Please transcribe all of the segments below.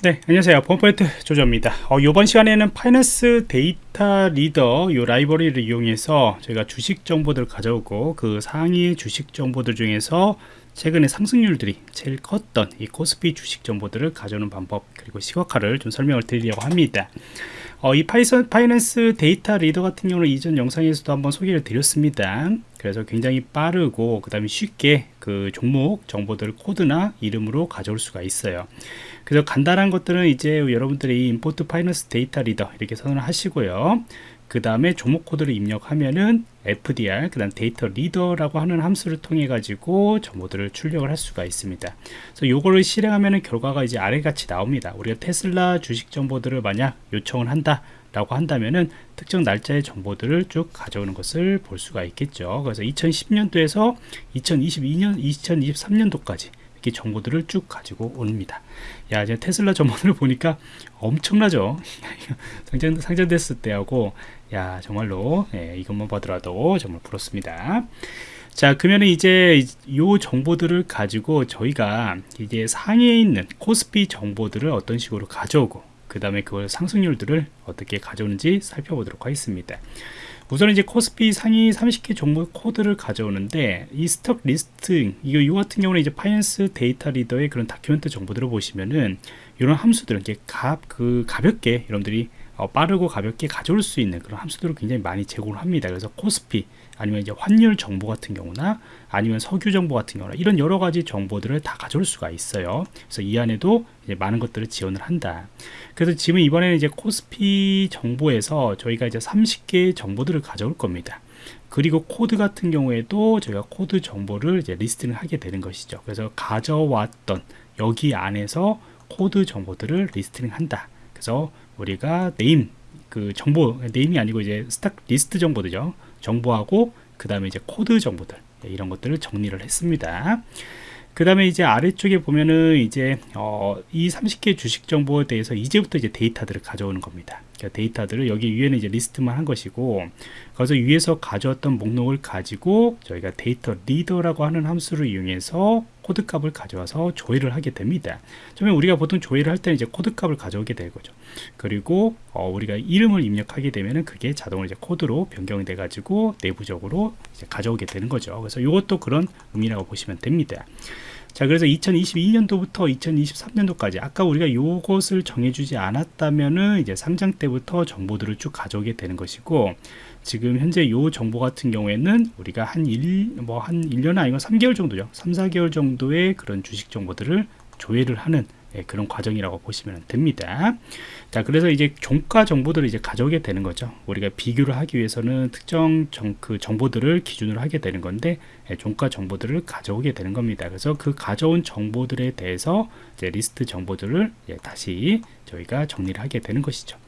네 안녕하세요. 펌포인트 조조입니다. 어, 이번 시간에는 Finance Data Reader 이 라이브러리를 이용해서 저희가 주식 정보들을 가져오고 그 상위 주식 정보들 중에서 최근에 상승률들이 제일 컸던 이 코스피 주식 정보들을 가져오는 방법 그리고 시각화를 좀 설명을 드리려고 합니다. 어, 이 Python, Finance Data Reader 같은 경우는 이전 영상에서도 한번 소개를 드렸습니다. 그래서 굉장히 빠르고 그 다음에 쉽게 그 종목 정보들 코드나 이름으로 가져올 수가 있어요 그래서 간단한 것들은 이제 여러분들이 import Finance Data Reader 이렇게 선언을 하시고요. 그 다음에 종목 코드를 입력하면은 FDR 그 다음 Data Reader라고 하는 함수를 통해 가지고 정보들을 출력을 할 수가 있습니다. 그래서 요거를 실행하면은 결과가 이제 아래같이 나옵니다. 우리가 테슬라 주식 정보들을 만약 요청을 한다 라고 한다면은 특정 날짜의 정보들을 쭉 가져오는 것을 볼 수가 있겠죠. 그래서 2010년도에서 2022년 2023년도까지 이렇게 정보들을 쭉 가지고 옵니다. 야 이제 테슬라 정보를 보니까 엄청나죠? 상장, 상장됐을 때하고 야 정말로 예, 이것만 보더라도 정말 부럽습니다. 자 그러면 이제 이 정보들을 가지고 저희가 이제 상위에 있는 코스피 정보들을 어떤 식으로 가져오고 그 다음에 그걸 상승률들을 어떻게 가져오는지 살펴보도록 하겠습니다 우선 이제 코스피 상위 30개 종목 코드를 가져오는데 이 stock list 이거 이 같은 경우는 이제 FinanceDataReader의 그런 document 정보들을 보시면은 이런 함수들은 이렇게 가, 그 가볍게 여러분들이 어, 빠르고 가볍게 가져올 수 있는 그런 함수들을 굉장히 많이 제공을 합니다. 그래서 코스피 아니면 이제 환율 정보 같은 경우나 아니면 석유 정보 같은 경우나 이런 여러 가지 정보들을 다 가져올 수가 있어요. 그래서 이 안에도 많은 것들을 지원을 한다. 그래서 지금 이번에는 이제 코스피 정보에서 저희가 이제 30개의 정보들을 가져올 겁니다. 그리고 코드 같은 경우에도 저희가 코드 정보를 이제 listing을 하게 되는 것이죠. 그래서 가져왔던 여기 안에서 코드 정보들을 listing 한다. 그래서 우리가 name 그 정보 name이 아니고 이제 stock list 정보들죠. 정보하고 그 다음에 이제 코드 정보들 네, 이런 것들을 정리를 했습니다. 그 다음에 이제 아래쪽에 보면은 이제 어, 이 30개 주식 정보에 대해서 이제부터 이제 데이터들을 가져오는 겁니다. 그러니까 데이터들을 여기 위에는 이제 리스트만 한 것이고 거기서 위에서 가져왔던 목록을 가지고 저희가 DataReader라고 하는 함수를 이용해서 코드 값을 가져와서 조회를 하게 됩니다. 처음에 우리가 보통 조회를 할 때는 이제 코드 값을 가져오게 될 거죠. 그리고 어, 우리가 이름을 입력하게 되면은 그게 자동으로 이제 코드로 변경이 돼 가지고 내부적으로 가져오게 되는 거죠. 그래서 이것도 그런 의미라고 보시면 됩니다. 자 그래서 2022년도부터 2023년도까지 아까 우리가 요것을 정해주지 않았다면은 이제 상장 때부터 정보들을 쭉 가져오게 되는 것이고 지금 현재 요 정보 같은 경우에는 우리가 한 1, 뭐 한 1년 아니면 3개월 정도죠. 3, 4개월 정도의 그런 주식 정보들을 조회를 하는 예, 그런 과정이라고 보시면 됩니다. 자, 그래서 이제 종가 정보들을 이제 가져오게 되는 거죠. 우리가 비교를 하기 위해서는 특정 정, 그 정보들을 기준으로 하게 되는 건데, 예, 종가 정보들을 가져오게 되는 겁니다. 그래서 그 가져온 정보들에 대해서 이제 리스트 정보들을 예, 다시 저희가 정리를 하게 되는 것이죠.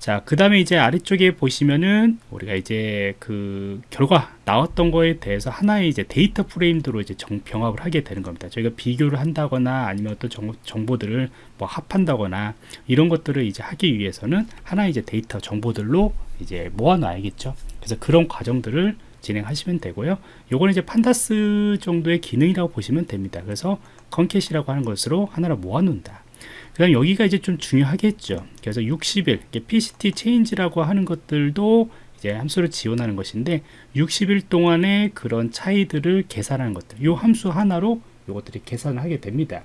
자, 그 다음에 이제 아래쪽에 보시면은 우리가 이제 그 결과 나왔던 거에 대해서 하나의 이제 data frame으로 이제 정, 병합을 하게 되는 겁니다. 저희가 비교를 한다거나 아니면 어떤 정, 정보 들을 뭐 합한다거나 이런 것들을 이제 하기 위해서는 하나의 이제 데이터 정보들로 이제 모아놔야겠죠. 그래서 그런 과정들을 진행하시면 되고요. 요거는 이제 Pandas 정도의 기능이라고 보시면 됩니다. 그래서 concat이라고 하는 것으로 하나를 모아놓는다. 그 다음 여기가 이제 좀 중요하겠죠. 그래서 60일 pct change라고 하는 것들도 이제 함수를 지원하는 것인데 60일 동안의 그런 차이들을 계산하는 것들 이 함수 하나로 이것들이 계산을 하게 됩니다.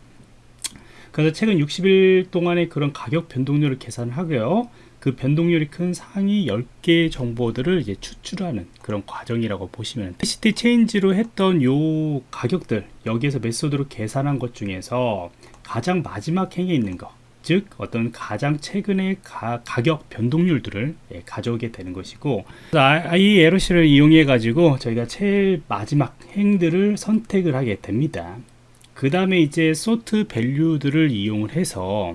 그래서 최근 60일 동안의 그런 가격 변동률을 계산하고요. 그 변동률이 큰 상위 10개 정보들을 이제 추출하는 그런 과정이라고 보시면 PCT 체인지로 했던 요 가격들 여기에서 메소드로 계산한 것 중에서 가장 마지막 행에 있는 것, 즉 어떤 가장 최근의 가, 격 변동률들을 예, 가져오게 되는 것이고 IELC를 이용해 가지고 저희가 제일 마지막 행들을 선택을 하게 됩니다. 그 다음에 이제 소트 밸류들을 이용을 해서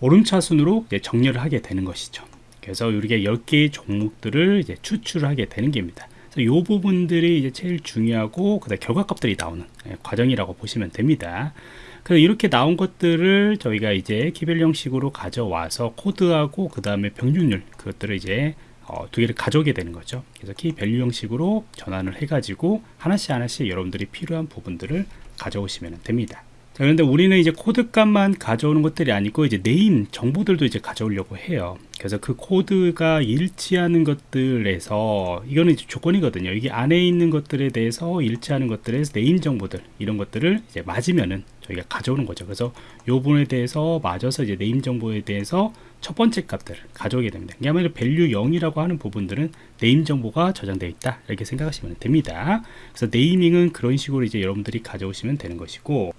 오름차순으로 정렬을 하게 되는 것이죠. 그래서 우리가 10개의 종목들을 이제 추출하게 되는 겁니다. 이 부분들이 이제 제일 중요하고 그다음 결과값들이 나오는 예, 과정이라고 보시면 됩니다. 그래서 이렇게 나온 것들을 저희가 이제 key value 형식으로 가져와서 코드하고 그 다음에 변동률 그것들을 이제 어, 두 개를 가져오게 되는 거죠 그래서 key value 형식으로 전환을 해 가지고 하나씩 하나씩 여러분들이 필요한 부분들을 가져오시면 됩니다 자, 그런데 우리는 이제 코드 값만 가져오는 것들이 아니고 이제 name 정보들도 이제 가져오려고 해요. 그래서 그 코드가 일치하는 것들에서 이거는 이제 조건이거든요. 이게 안에 있는 것들에 대해서 일치하는 것들에서 name 정보들 이런 것들을 이제 맞으면은 저희가 가져오는 거죠. 그래서 요 부분에 대해서 맞아서 이제 name 정보에 대해서 첫 번째 값들을 가져오게 됩니다. 그야말로 value 0이라고 하는 부분들은 name 정보가 저장되어 있다 이렇게 생각하시면 됩니다. 그래서 naming은 그런 식으로 이제 여러분들이 가져오시면 되는 것이고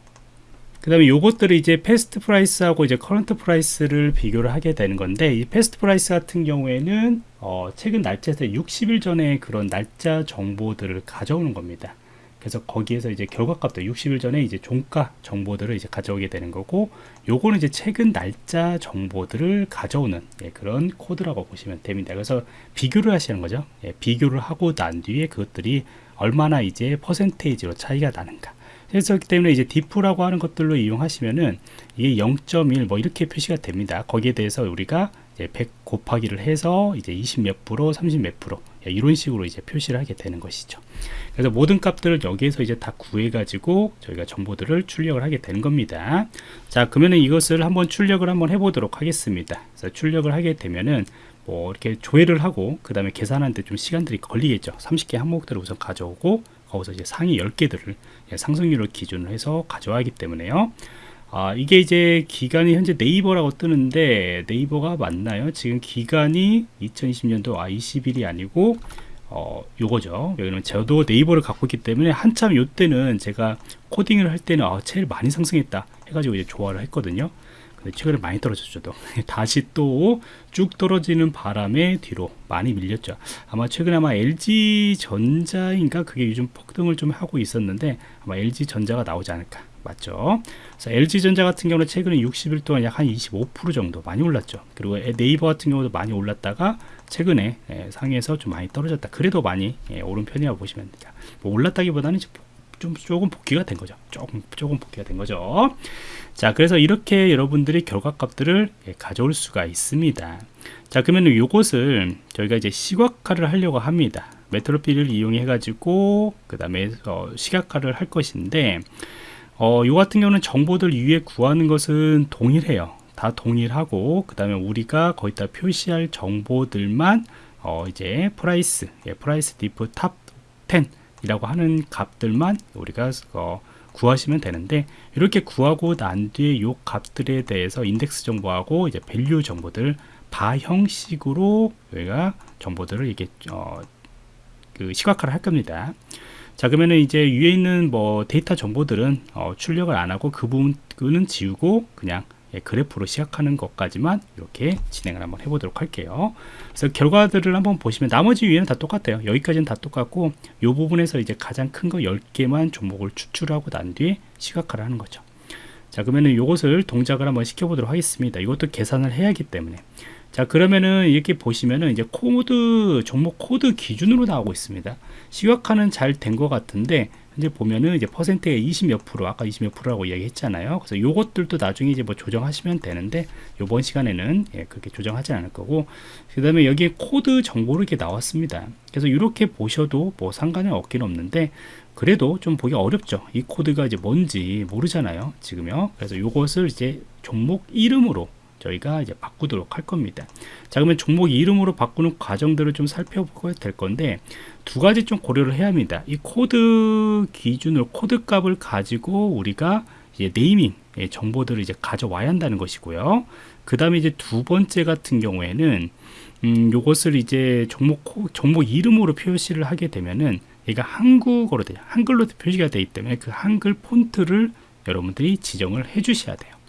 그 다음에 요것들을 이제 past price하고 이제 current price를 비교를 하게 되는 건데 이 past price 같은 경우에는 어 최근 날짜에서 60일 전에 그런 날짜 정보들을 가져오는 겁니다. 그래서 거기에서 이제 결과값도 60일 전에 이제 종가 정보들을 이제 가져오게 되는 거고 요거는 이제 최근 날짜 정보들을 가져오는 예, 그런 코드라고 보시면 됩니다. 그래서 비교를 하시는 거죠. 예, 비교를 하고 난 뒤에 그것들이 얼마나 이제 퍼센테이지로 차이가 나는가. 그렇기 때문에 이제 diff라고 하는 것들로 이용하시면은 이게 0.1 뭐 이렇게 표시가 됩니다. 거기에 대해서 우리가 이제 100 곱하기를 해서 이제 20 몇 프로, 30 몇 프로 예, 이런 식으로 이제 표시를 하게 되는 것이죠. 그래서 모든 값들을 여기에서 이제 다 구해 가지고 저희가 정보들을 출력을 하게 되는 겁니다. 자, 그러면은 이것을 한번 출력을 한번 해보도록 하겠습니다. 그래서 출력을 하게 되면은 뭐 이렇게 조회를 하고 그 다음에 계산하는데 좀 시간들이 걸리겠죠. 30개 항목들을 우선 가져오고 거기서 이제 상위 10개들을 예, 상승률을 기준으로 해서 가져와야 하기 때문에요. 아, 이게 이제 기간이 현재 네이버라고 뜨는데 네이버가 맞나요? 지금 기간이 2020년도 아 20일이 아니고 어 요거죠. 여기는 저도 네이버를 갖고 있기 때문에 한참 요때는 제가 코딩을 할 때는 아 제일 많이 상승했다 해가지고 이제 좋아를 했거든요. 근데 최근에 많이 떨어졌죠 또 다시 또 쭉 떨어지는 바람에 뒤로 많이 밀렸죠 아마 최근에 아마 LG 전자인가 그게 요즘 폭등을 좀 하고 있었는데 아마 LG 전자가 나오지 않을까 맞죠 그래서 LG 전자 같은 경우는 최근에 60일 동안 약 한 25% 정도 많이 올랐죠 그리고 네이버 같은 경우도 많이 올랐다가 최근에 예, 상에서 좀 많이 떨어졌다 그래도 많이 예, 오른 편이라고 보시면 됩니다 뭐 올랐다기보다는 좀 조금 복귀가 된 거죠. 조금 조금 복귀가 된 거죠. 자, 그래서 이렇게 여러분들이 결과값들을 예, 가져올 수가 있습니다. 자, 그러면 요것을 저희가 이제 시각화를 하려고 합니다. Matplotlib을 이용해 가지고 그 다음에 어, 시각화를 할 것인데 어, 요 같은 경우는 정보들 위에 구하는 것은 동일해요. 다 동일하고 그 다음에 우리가 거기다 표시할 정보들만 어, 이제 price, 예, price diff top 10 이라고 하는 값들만 우리가 어, 구하시면 되는데 이렇게 구하고 난 뒤에 이 값들에 대해서 index 정보하고 이제 value 정보들 바 형식으로 저희가 정보들을 이게 어, 그 시각화를 할 겁니다. 자 그러면은 이제 위에 있는 뭐 데이터 정보들은 어, 출력을 안 하고 그 부분은 지우고 그냥 예, 그래프로 시작하는 것까지만 이렇게 진행을 한번 해보도록 할게요. 그래서 결과들을 한번 보시면 나머지 위에는 다 똑같아요. 여기까지는 다 똑같고 이 부분에서 이제 가장 큰 거 10개만 종목을 추출하고 난 뒤에 시각화를 하는 거죠. 자 그러면은 이것을 동작을 한번 시켜보도록 하겠습니다. 이것도 계산을 해야 하기 때문에 자 그러면은 이렇게 보시면은 이제 코드 종목 코드 기준으로 나오고 있습니다. 시각화는 잘 된 것 같은데 이제 보면은 이제 퍼센트가 20몇 프로 아까 20몇 프로라고 이야기했잖아요. 그래서 요것들도 나중에 이제 뭐 조정하시면 되는데 요번 시간에는 예, 그렇게 조정하지 않을 거고 그 다음에 여기에 코드 정보로 이렇게 나왔습니다. 그래서 이렇게 보셔도 뭐 상관은 없긴 없는데 그래도 좀 보기 어렵죠. 이 코드가 이제 뭔지 모르잖아요 지금요. 그래서 요것을 이제 종목 이름으로 저희가 이제 바꾸도록 할 겁니다. 자, 그러면 종목 이름으로 바꾸는 과정들을 좀 살펴보게 될 건데 두 가지 좀 고려를 해야 합니다. 이 코드 기준으로 코드 값을 가지고 우리가 이제 네이밍 정보들을 이제 가져와야 한다는 것이고요. 그 다음에 이제 두 번째 같은 경우에는 음, 요것을 이제 종목 종목 이름으로 표시를 하게 되면은 얘가 한국어로 돼요. 한글로 표시가 되기 때문에 그 한글 폰트를 여러분들이 지정을 해 주셔야 돼요.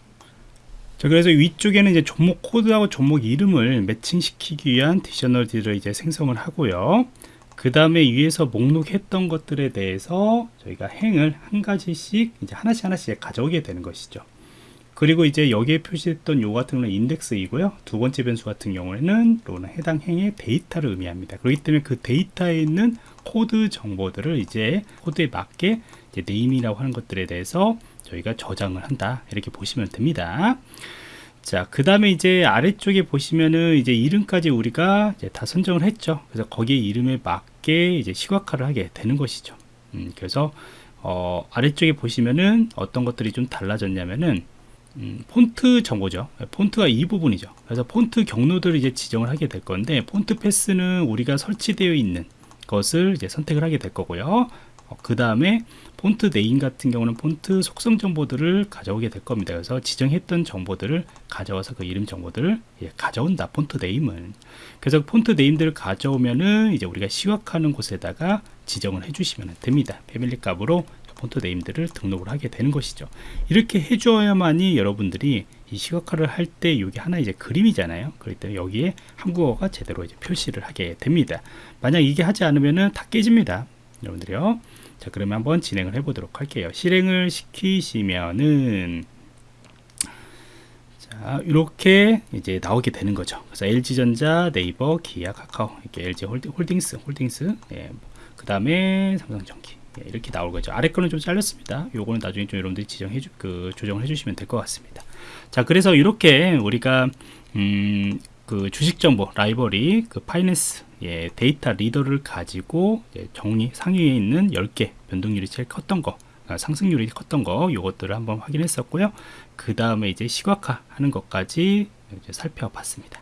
자, 그래서 위쪽에는 이제 종목 코드하고 종목 이름을 매칭시키기 위한 디셔널들을 이제 생성을 하고요. 그 다음에 위에서 목록했던 것들에 대해서 저희가 행을 한 가지씩 이제 하나씩 하나씩 가져오게 되는 것이죠. 그리고 이제 여기에 표시했던 요 같은 경우는 인덱스이고요. 두 번째 변수 같은 경우에는 또는 해당 행의 데이터를 의미합니다. 그렇기 때문에 그 데이터에 있는 코드 정보들을 이제 코드에 맞게 이제 name이라고 하는 것들에 대해서 저희가 저장을 한다 이렇게 보시면 됩니다 자 그 다음에 이제 아래쪽에 보시면은 이제 이름까지 우리가 이제 다 선정을 했죠 그래서 거기에 이름에 맞게 이제 시각화를 하게 되는 것이죠 음, 그래서 어, 아래쪽에 보시면은 어떤 것들이 좀 달라졌냐면은 음, 폰트 정보죠. 폰트가 이 부분이죠. 그래서 폰트 경로들을 이제 지정을 하게 될 건데 font path는 우리가 설치되어 있는 것을 이제 선택을 하게 될 거고요. 그 다음에 font name 같은 경우는 폰트 속성 정보들을 가져오게 될 겁니다. 그래서 지정했던 정보들을 가져와서 그 이름 정보들을 예, 가져온다. font name은. 그래서 font name들을 가져오면은 이제 우리가 시각하는 곳에다가 지정을 해주시면 됩니다. family 값으로 font name들을 등록을 하게 되는 것이죠. 이렇게 해줘야만이 여러분들이 이 시각화를 할때 이게 하나 이제 그림이잖아요. 그렇기 때문에 여기에 한국어가 제대로 이제 표시를 하게 됩니다. 만약 이게 하지 않으면은 다 깨집니다. 여러분들이요. 자, 그러면 한번 진행을 해 보도록 할게요. 실행을 시키시면은 자, 이렇게 이제 나오게 되는 거죠. 그래서 LG전자, 네이버, 기아, 카카오, 이렇게 LG 홀딩, 스 홀딩스, 예, 그 다음에 삼성전기. 예, 이렇게 나올 거죠. 아래 거는 좀 잘렸습니다. 요거는 나중에 좀 여러분들이 지정해 주, 그 조정을 해 주시면 될 것 같습니다. 자, 그래서 이렇게 우리가 음, 그 주식 정보 라이벌이 그 파이낸스 예, 데이터 리더를 가지고 예, 정리 상위에 있는 10개 변동률이 제일 컸던 거 아, 상승률이 컸던 거 요것들을 한번 확인했었고요. 그 다음에 이제 시각화 하는 것까지 살펴봤습니다.